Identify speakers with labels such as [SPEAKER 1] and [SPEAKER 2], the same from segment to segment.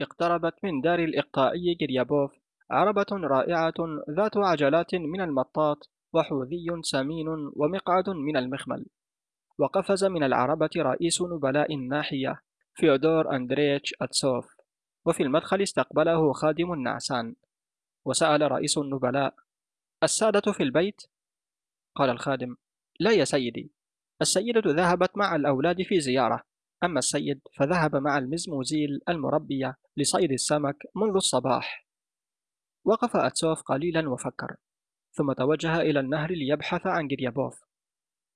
[SPEAKER 1] اقتربت من دار الإقطاعي جريابوف عربة رائعة ذات عجلات من المطاط وحوذي سمين ومقعد من المخمل. وقفز من العربة رئيس نبلاء الناحية فيودور أندريتش أتسوف. وفي المدخل استقبله خادم نعسان وسأل رئيس النبلاء السادة في البيت؟ قال الخادم لا يا سيدي السيدة ذهبت مع الأولاد في زيارة. أما السيد فذهب مع المزموزيل المربية لصيد السمك منذ الصباح. وقف أتسوف قليلا وفكر ثم توجه إلى النهر ليبحث عن جريابوف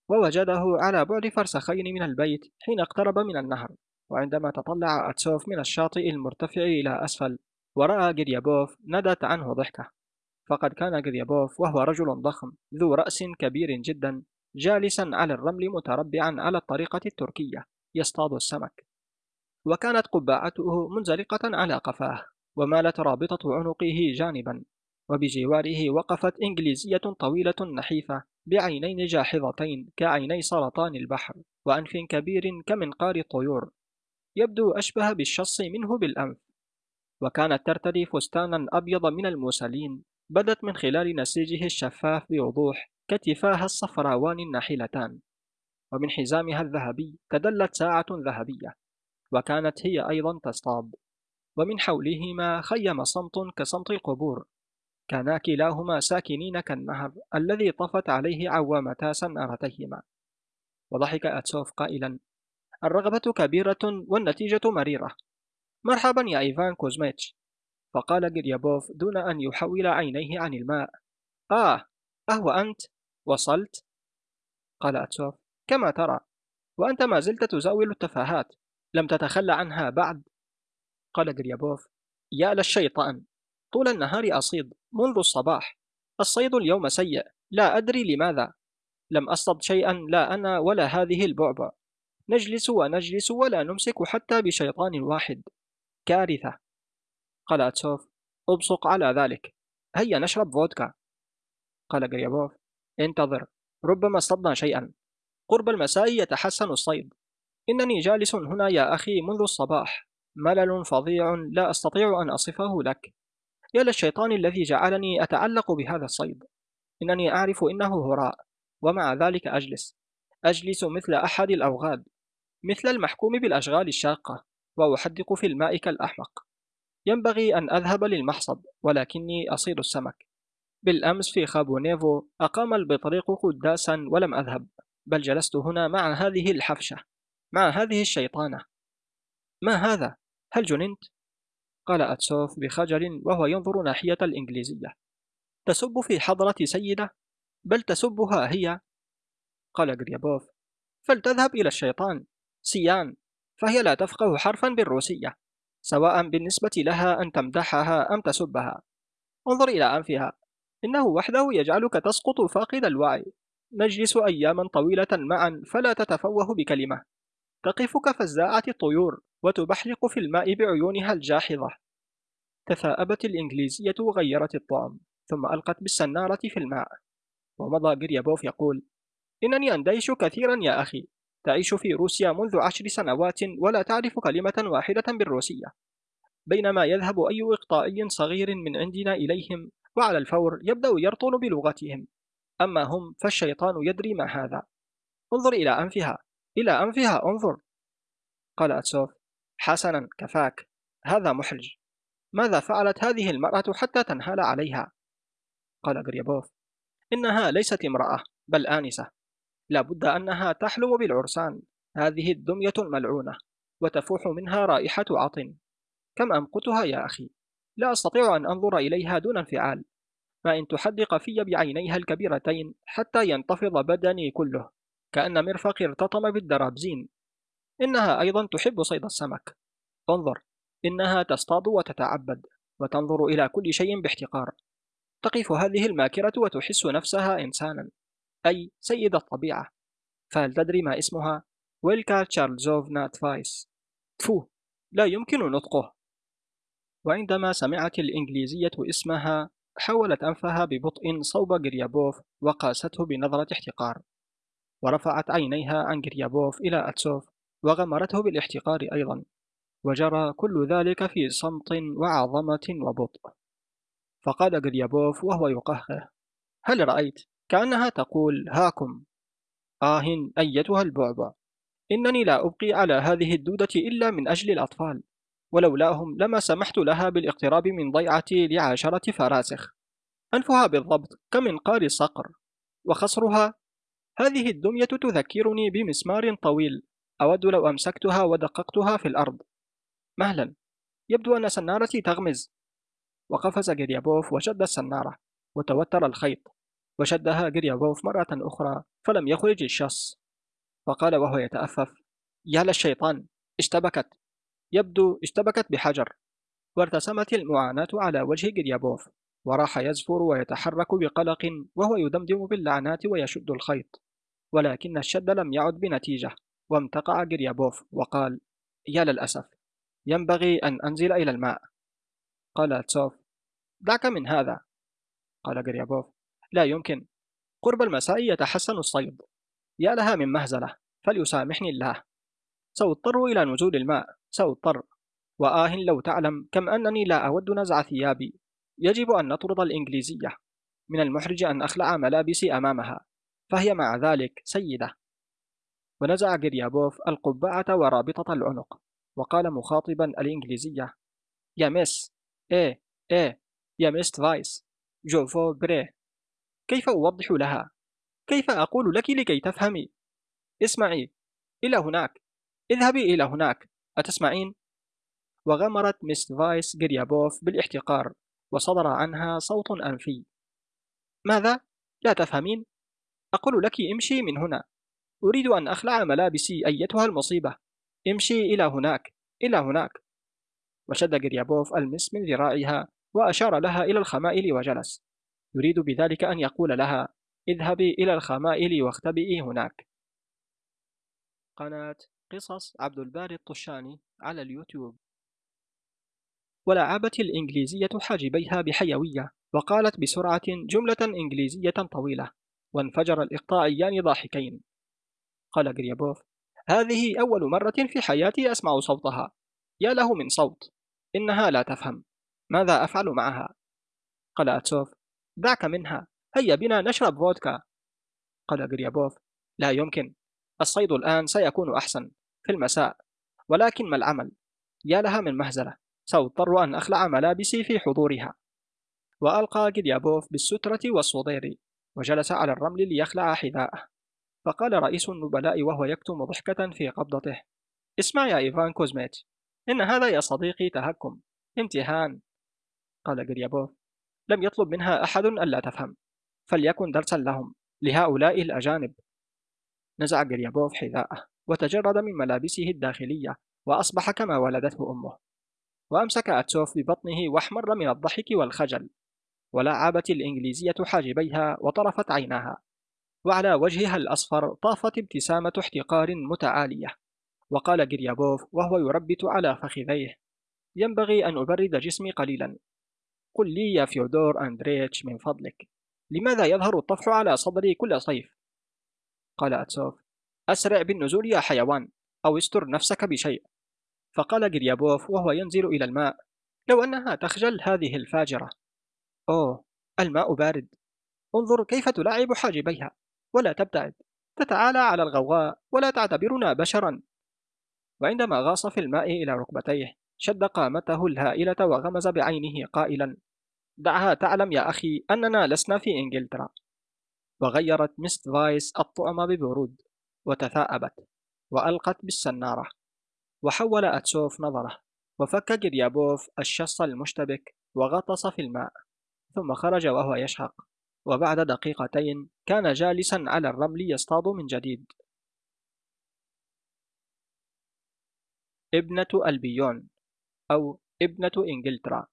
[SPEAKER 1] ووجده على بعد فرسخين من البيت حين اقترب من النهر وعندما تطلع أتسوف من الشاطئ المرتفع إلى أسفل ورأى جريابوف ندت عنه ضحكة. فقد كان جريابوف وهو رجل ضخم ذو رأس كبير جدا جالسا على الرمل متربعا على الطريقة التركية. يصطاد السمك. وكانت قبعته منزلقة على قفاه ومالت رابطة عنقه جانبا وبجواره وقفت إنجليزية طويلة نحيفة بعينين جاحظتين كعيني سرطان البحر وأنف كبير كمنقار الطيور. يبدو أشبه بالشص منه بالأنف. وكانت ترتدي فستانا أبيض من الموسلين بدت من خلال نسيجه الشفاف بوضوح كتفاها الصفراوان الناحلتان. ومن حزامها الذهبي تدلت ساعة ذهبية وكانت هي أيضا تصطاد ومن حولهما خيم صمت كصمت القبور كانا كلاهما ساكنين كالنهر الذي طفت عليه عوامتا سنارتيهما وضحك أتسوف قائلا الرغبة كبيرة والنتيجة مريرة مرحبا يا إيفان كوزميتش فقال جريابوف دون أن يحول عينيه عن الماء آه أهو أنت؟ وصلت؟ قال أتسوف كما ترى وأنت ما زلت تزاول التفاهات. لم تتخلى عنها بعد؟ قال جريابوف يا للشيطان طول النهار أصيد منذ الصباح. الصيد اليوم سيء. لا أدري لماذا. لم أصطد شيئا لا أنا ولا هذه البعبع. نجلس ونجلس ولا نمسك حتى بشيطان واحد. كارثة. قال أتسوف. أبصق على ذلك. هيا نشرب فودكا. قال غريابوف. انتظر. ربما اصطدنا شيئا. قرب المساء يتحسن الصيد. إنني جالس هنا يا أخي منذ الصباح. ملل فظيع لا أستطيع أن أصفه لك. يا للشيطان الذي جعلني أتعلق بهذا الصيد. إنني أعرف إنه هراء ومع ذلك أجلس. أجلس مثل أحد الأوغاد مثل المحكوم بالأشغال الشاقة وأحدق في الماء كالأحمق ينبغي أن أذهب للمحصد ولكني أصيد السمك. بالأمس في خابونيفو أقام البطريق قداسا ولم أذهب. بل جلست هنا مع هذه الحفشة مع هذه الشيطانة ما هذا؟ هل جننت؟ قال أتسوف بخجل وهو ينظر ناحية الإنجليزية تسب في حضرة سيدة؟ بل تسبها هي قال غريابوف فلتذهب إلى الشيطان سيان فهي لا تفقه حرفا بالروسية سواء بالنسبة لها أن تمدحها أم تسبها انظر إلى أنفها إنه وحده يجعلك تسقط فاقد الوعي نجلس أياما طويلة معا فلا تتفوه بكلمة. تقف كفزاعة الطيور وتبحلق في الماء بعيونها الجاحظة. تثاءبت الإنجليزية وغيرت الطعم ثم ألقت بالسنارة في الماء. ومضى جريابوف يقول إنني أندهش كثيرا يا أخي. تعيش في روسيا منذ عشر سنوات ولا تعرف كلمة واحدة بالروسية. بينما يذهب أي إقطاعي صغير من عندنا إليهم وعلى الفور يبدأ يرطل بلغتهم. أما هم فالشيطان يدري ما هذا. انظر إلى أنفها. إلى أنفها انظر. قال أتسوف حسنا كفاك. هذا محرج. ماذا فعلت هذه المرأة حتى تنهال عليها؟ قال غريبوف إنها ليست امرأة بل آنسة. لابد أنها تحلم بالعرسان. هذه الدمية الملعونة وتفوح منها رائحة عطن. كم أمقتها يا أخي؟ لا أستطيع أن أنظر إليها دون انفعال. ما إن تحدق في بعينيها الكبيرتين حتى ينتفض بدني كله كأن مرفقي ارتطم بالدرابزين. إنها أيضا تحب صيد السمك. انظر إنها تصطاد وتتعبد وتنظر إلى كل شيء باحتقار. تقف هذه الماكرة وتحس نفسها إنسانا أي سيد الطبيعة. فهل تدري ما اسمها؟ ويلكا تشارلزوفنا تفايس. تفو لا يمكن نطقه. وعندما سمعت الإنجليزية اسمها حولت أنفها ببطء صوب غريابوف وقاسته بنظرة احتقار. ورفعت عينيها عن غريابوف إلى أتسوف وغمرته بالاحتقار أيضا. وجرى كل ذلك في صمت وعظمة وبطء. فقال جريابوف وهو يقهقه هل رأيت؟ كأنها تقول هاكم؟ آه أيتها البعبع. إنني لا أبقي على هذه الدودة إلا من أجل الأطفال. ولولاهم لما سمحت لها بالاقتراب من ضيعتي لعشرة فراسخ. أنفها بالضبط كمنقار صقر وخصرها هذه الدمية تذكرني بمسمار طويل أود لو أمسكتها ودققتها في الأرض. مهلا يبدو أن سنارتي تغمز. وقفز جريابوف وشد السنارة وتوتر الخيط وشدها جريابوف مرة أخرى فلم يخرج الشص. وقال وهو يتأفف يا للشيطان اشتبكت. يبدو اشتبكت بحجر. وارتسمت المعاناة على وجه جريابوف وراح يزفر ويتحرك بقلق وهو يدمدم باللعنات ويشد الخيط. ولكن الشد لم يعد بنتيجة وامتقع جريابوف وقال يا للأسف ينبغي أن أنزل إلى الماء. قال تسوف دعك من هذا. قال جريابوف لا يمكن قرب المساء يتحسن الصيد. يا لها من مهزلة فليسامحني الله. سأضطر إلى نزول الماء. سأضطر. وآه لو تعلم كم أنني لا أود نزع ثيابي. يجب أن نطرد الإنجليزية. من المحرج أن أخلع ملابسي أمامها. فهي مع ذلك سيدة. ونزع جريابوف القبعة ورابطة العنق. وقال مخاطبا الإنجليزية. يا miss إيه إيه. يا miss تفايس je vous prie. كيف أوضح لها؟ كيف أقول لك لكي تفهمي؟ اسمعي. إلى هناك. اذهبي إلى هناك. أتسمعين؟ وغمرت مست فايس جريابوف بالاحتقار وصدر عنها صوت أنفي. ماذا؟ لا تفهمين؟ أقول لك امشي من هنا. أريد أن أخلع ملابسي أيتها المصيبة. امشي إلى هناك. إلى هناك. وشد جريابوف المس من ذراعها وأشار لها إلى الخمائل وجلس. يريد بذلك أن يقول لها اذهبي إلى الخمائل واختبئي هناك. قناة قصص عبد الباري الطشاني على اليوتيوب. ولعبت الإنجليزية حاجبيها بحيوية وقالت بسرعة جملة إنجليزية طويلة وانفجر الإقطاعيان ضاحكين قال جريابوف هذه أول مرة في حياتي أسمع صوتها. يا له من صوت إنها لا تفهم. ماذا أفعل معها؟ قال أتسوف دعك منها. هيا بنا نشرب فودكا قال جريابوف لا يمكن. الصيد الآن سيكون أحسن. في المساء. ولكن ما العمل؟ يا لها من مهزلة. سأضطر أن أخلع ملابسي في حضورها. وألقى جريابوف بالسترة والصدير وجلس على الرمل ليخلع حذاءه. فقال رئيس النبلاء وهو يكتم ضحكة في قبضته. اسمع يا إيفان كوزميت إن هذا يا صديقي تهكم. امتحان قال جريابوف لم يطلب منها أحد ألا تفهم. فليكن درسا لهم لهؤلاء الأجانب. نزع جريابوف حذاءه. وتجرد من ملابسه الداخلية وأصبح كما ولدته أمه. وأمسك أتسوف ببطنه وأحمر من الضحك والخجل. ولعبت الإنجليزية حاجبيها وطرفت عيناها. وعلى وجهها الأصفر طافت ابتسامة احتقار متعالية. وقال جريابوف وهو يربت على فخذيه ينبغي أن أبرد جسمي قليلا. قل لي يا فيودور أندريتش من فضلك لماذا يظهر الطفح على صدري كل صيف؟ قال أتسوف أسرع بالنزول يا حيوان أو استر نفسك بشيء. فقال جريابوف وهو ينزل إلى الماء لو أنها تخجل هذه الفاجرة. أوه الماء بارد. انظر كيف تلاعب حاجبيها. ولا تبتعد. تتعالى على الغوغاء ولا تعتبرنا بشرا. وعندما غاص في الماء إلى ركبتيه شد قامته الهائلة وغمز بعينه قائلا دعها تعلم يا أخي أننا لسنا في إنجلترا. وغيرت miss تفايس الطعم ببرود. وتثاءبت وألقت بالسنارة وحول أتسوف نظره وفك جريابوف الشص المشتبك وغطس في الماء ثم خرج وهو يشهق. وبعد دقيقتين كان جالسا على الرمل يصطاد من جديد. ابنة ألبيون أو ابنة إنجلترا.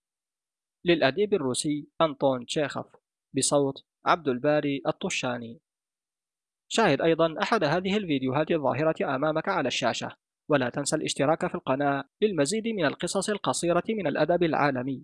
[SPEAKER 1] للأديب الروسي أنطون تشيخوف بصوت عبد الباري الطشاني. شاهد أيضا أحد هذه الفيديوهات الظاهرة أمامك على الشاشة ولا تنسى الاشتراك في القناة للمزيد من القصص القصيرة من الأدب العالمي.